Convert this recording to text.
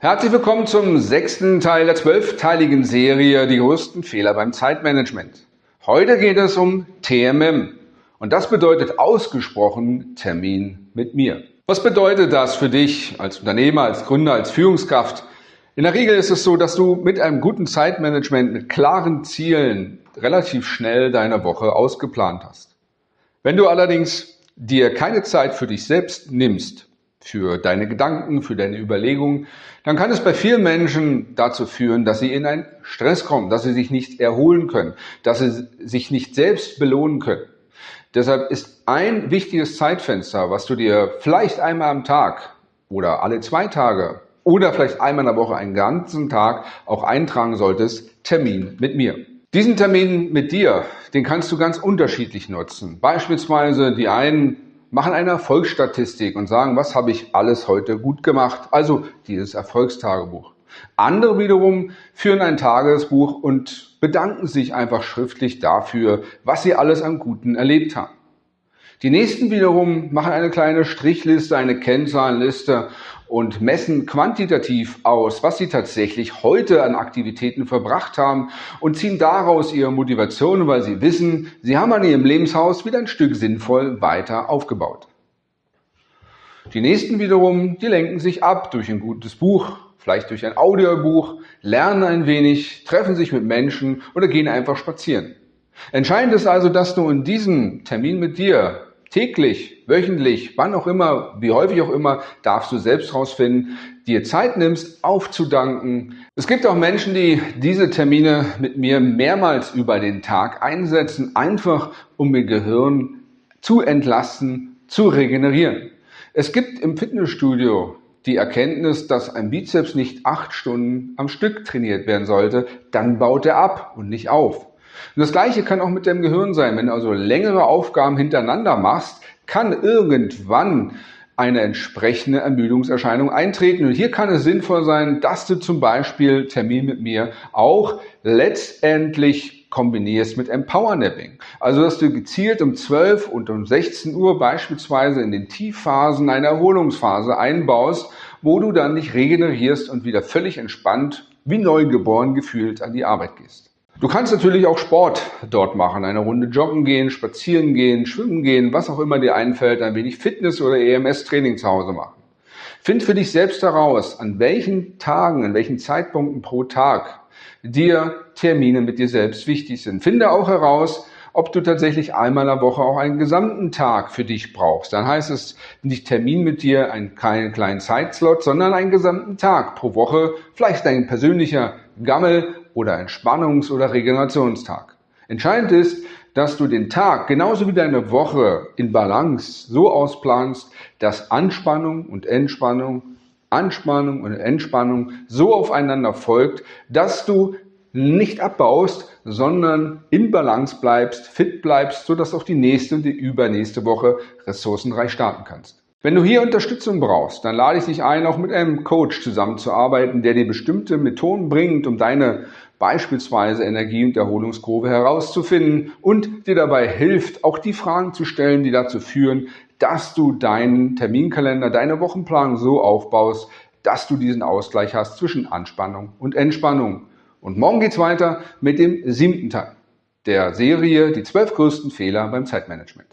Herzlich willkommen zum sechsten Teil der zwölfteiligen Serie Die größten Fehler beim Zeitmanagement. Heute geht es um TMM und das bedeutet ausgesprochen Termin mit mir. Was bedeutet das für dich als Unternehmer, als Gründer, als Führungskraft? In der Regel ist es so, dass du mit einem guten Zeitmanagement, mit klaren Zielen relativ schnell deine Woche ausgeplant hast. Wenn du allerdings dir keine Zeit für dich selbst nimmst, für deine Gedanken, für deine Überlegungen, dann kann es bei vielen Menschen dazu führen, dass sie in einen Stress kommen, dass sie sich nicht erholen können, dass sie sich nicht selbst belohnen können. Deshalb ist ein wichtiges Zeitfenster, was du dir vielleicht einmal am Tag oder alle zwei Tage oder vielleicht einmal in der Woche einen ganzen Tag auch eintragen solltest, Termin mit mir. Diesen Termin mit dir, den kannst du ganz unterschiedlich nutzen. Beispielsweise die einen machen eine Erfolgsstatistik und sagen, was habe ich alles heute gut gemacht? Also dieses Erfolgstagebuch. Andere wiederum führen ein Tagesbuch und bedanken sich einfach schriftlich dafür, was sie alles am Guten erlebt haben. Die nächsten wiederum machen eine kleine Strichliste, eine Kennzahlenliste und messen quantitativ aus, was sie tatsächlich heute an Aktivitäten verbracht haben und ziehen daraus ihre Motivation, weil sie wissen, sie haben an ihrem Lebenshaus wieder ein Stück sinnvoll weiter aufgebaut. Die nächsten wiederum, die lenken sich ab durch ein gutes Buch, vielleicht durch ein Audiobuch, lernen ein wenig, treffen sich mit Menschen oder gehen einfach spazieren. Entscheidend ist also, dass du in diesem Termin mit dir täglich, wöchentlich, wann auch immer, wie häufig auch immer, darfst du selbst rausfinden, dir Zeit nimmst, aufzudanken. Es gibt auch Menschen, die diese Termine mit mir mehrmals über den Tag einsetzen, einfach um ihr Gehirn zu entlasten, zu regenerieren. Es gibt im Fitnessstudio die Erkenntnis, dass ein Bizeps nicht acht Stunden am Stück trainiert werden sollte, dann baut er ab und nicht auf. Und das Gleiche kann auch mit dem Gehirn sein. Wenn du also längere Aufgaben hintereinander machst, kann irgendwann eine entsprechende Ermüdungserscheinung eintreten. Und hier kann es sinnvoll sein, dass du zum Beispiel Termin mit mir auch letztendlich kombinierst mit Empowernapping. Also, dass du gezielt um 12 und um 16 Uhr beispielsweise in den Tiefphasen eine Erholungsphase einbaust, wo du dann dich regenerierst und wieder völlig entspannt, wie neugeboren gefühlt an die Arbeit gehst. Du kannst natürlich auch Sport dort machen, eine Runde joggen gehen, spazieren gehen, schwimmen gehen, was auch immer dir einfällt, ein wenig Fitness oder EMS-Training zu Hause machen. Find für dich selbst heraus, an welchen Tagen, an welchen Zeitpunkten pro Tag dir Termine mit dir selbst wichtig sind. Finde auch heraus, ob du tatsächlich einmal in der Woche auch einen gesamten Tag für dich brauchst. Dann heißt es nicht Termin mit dir, einen kleinen, kleinen Zeitslot, sondern einen gesamten Tag pro Woche, vielleicht dein persönlicher Gammel oder Entspannungs- oder Regenerationstag. Entscheidend ist, dass du den Tag genauso wie deine Woche in Balance so ausplanst, dass Anspannung und Entspannung, Anspannung und Entspannung so aufeinander folgt, dass du nicht abbaust, sondern in Balance bleibst, fit bleibst, sodass auch die nächste und die übernächste Woche ressourcenreich starten kannst. Wenn du hier Unterstützung brauchst, dann lade ich dich ein, auch mit einem Coach zusammenzuarbeiten, der dir bestimmte Methoden bringt, um deine beispielsweise Energie- und Erholungskurve herauszufinden und dir dabei hilft, auch die Fragen zu stellen, die dazu führen, dass du deinen Terminkalender, deine Wochenplanung so aufbaust, dass du diesen Ausgleich hast zwischen Anspannung und Entspannung. Und morgen geht's weiter mit dem siebten Teil der Serie Die zwölf größten Fehler beim Zeitmanagement.